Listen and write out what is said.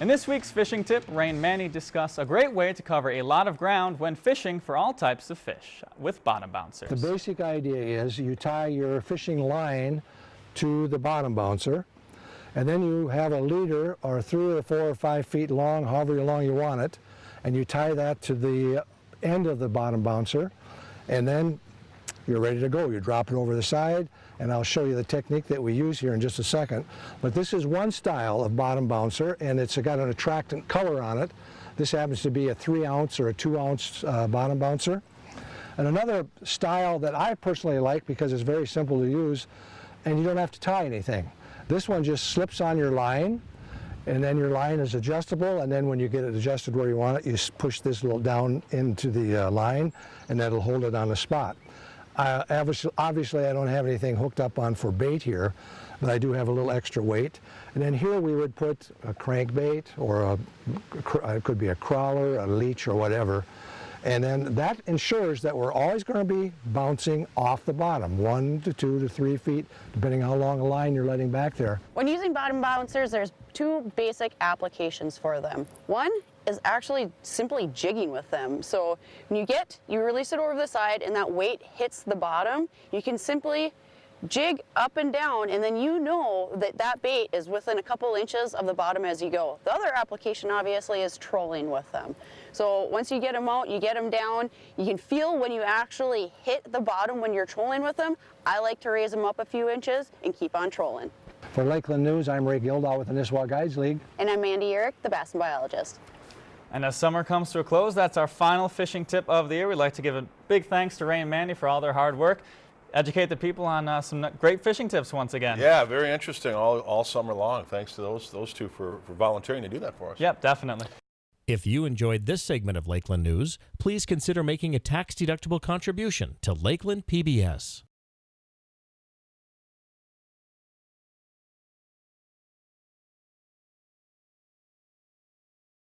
In this week's fishing tip, Ray and Mandy discuss a great way to cover a lot of ground when fishing for all types of fish with bottom bouncers. The basic idea is you tie your fishing line to the bottom bouncer and then you have a leader or three or four or five feet long, however long you want it, and you tie that to the end of the bottom bouncer and then you're ready to go. You drop it over the side, and I'll show you the technique that we use here in just a second. But this is one style of bottom bouncer, and it's got an attractant color on it. This happens to be a three ounce or a two ounce uh, bottom bouncer. And another style that I personally like because it's very simple to use, and you don't have to tie anything. This one just slips on your line, and then your line is adjustable and then when you get it adjusted where you want it you push this little down into the uh, line and that'll hold it on the spot. Uh, obviously I don't have anything hooked up on for bait here but I do have a little extra weight. And then here we would put a crankbait or a, it could be a crawler, a leech or whatever and then that ensures that we're always going to be bouncing off the bottom, one to two to three feet, depending how long a line you're letting back there. When using bottom bouncers, there's two basic applications for them. One is actually simply jigging with them. So when you get, you release it over the side and that weight hits the bottom, you can simply jig up and down and then you know that that bait is within a couple inches of the bottom as you go. The other application obviously is trolling with them. So once you get them out, you get them down, you can feel when you actually hit the bottom when you're trolling with them. I like to raise them up a few inches and keep on trolling. For Lakeland News, I'm Ray Gildahl with the Nisswa Guides League. And I'm Mandy Uhrich, the Bass Biologist. And as summer comes to a close, that's our final fishing tip of the year. We'd like to give a big thanks to Ray and Mandy for all their hard work educate the people on uh, some great fishing tips once again. Yeah, very interesting all, all summer long. Thanks to those, those two for, for volunteering to do that for us. Yep, definitely. If you enjoyed this segment of Lakeland News, please consider making a tax-deductible contribution to Lakeland PBS.